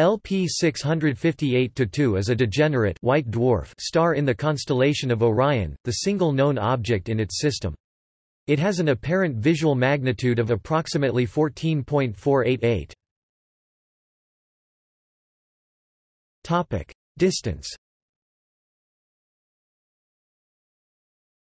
LP 658-2 is a degenerate white dwarf star in the constellation of Orion, the single known object in its system. It has an apparent visual magnitude of approximately 14.488. Topic: Distance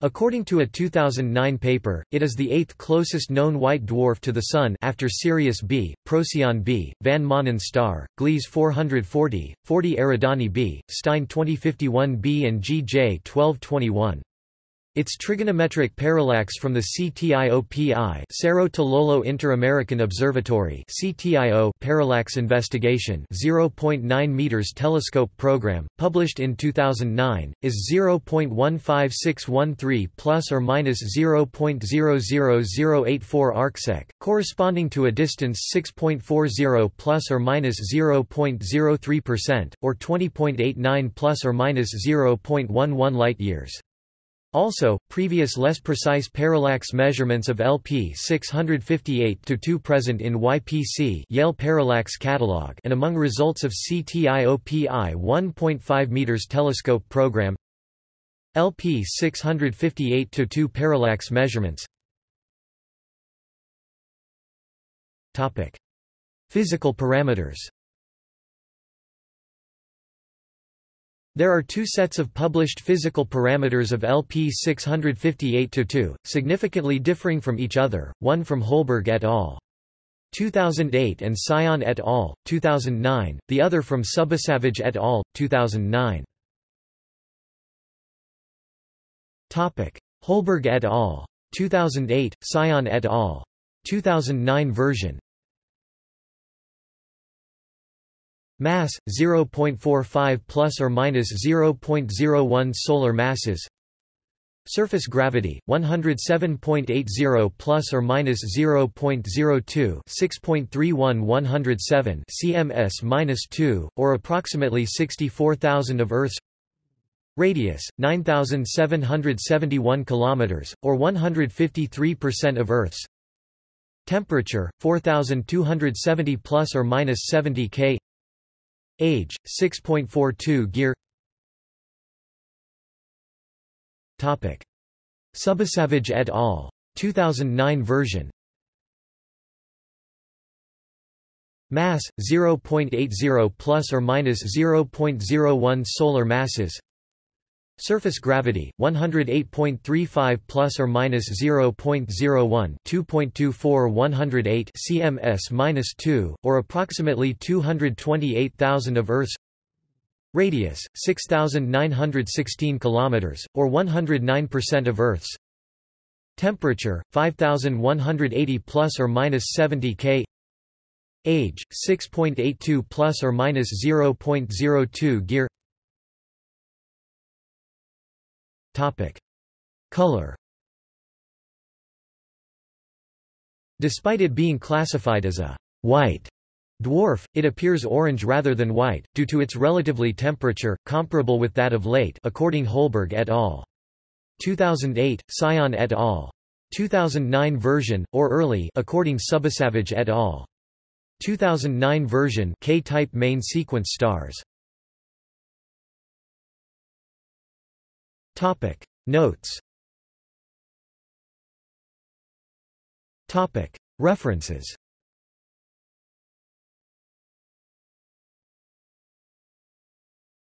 According to a 2009 paper, it is the eighth closest known white dwarf to the Sun after Sirius B, Procyon b, Van Maanen star, Gliese 440, 40 Eridani b, Stein 2051 b and GJ 1221. Its trigonometric parallax from the CTIOPI Cerro Tololo Inter-American Observatory CTIO parallax investigation 0.9 meters telescope program published in 2009 is 0.15613 plus or minus 0.00084 arcsec corresponding to a distance 6.40 plus or minus 0.03% or 20.89 plus or minus 0.11 light years also, previous less precise parallax measurements of LP 658-2 present in YPC Yale Parallax Catalog and among results of CTIOPI 1.5 meters telescope program. LP 658-2 parallax measurements. Topic: Physical parameters There are two sets of published physical parameters of LP 658-2, significantly differing from each other, one from Holberg et al. 2008 and Sion et al. 2009, the other from Subasavage et al. 2009. Holberg et al. 2008, Sion et al. 2009 version Mass 0.45 plus or minus 0.01 solar masses. Surface gravity 107.80 plus or minus 0.02 6.31 107 cms-2 or approximately 64,000 of Earth's radius 9771 kilometers or 153% of Earth's temperature 4270 plus or minus 70 K Age 6.42 gear. Topic. Subasavage et al. 2009 version. Mass 0.80 plus or minus 0.01 solar masses Surface gravity 108.35 plus or minus 0.01 2.24 108 cms-2 or approximately 228,000 of Earth's radius 6916 kilometers or 109% of Earth's temperature 5180 plus or minus 70 K age 6.82 plus or minus 0.02 gear Topic. Color Despite it being classified as a white dwarf, it appears orange rather than white, due to its relatively temperature, comparable with that of late according Holberg et al. 2008, Sion et al. 2009 version, or early according Subasavage et al. 2009 version K-type main sequence stars Topic. Notes. Topic. References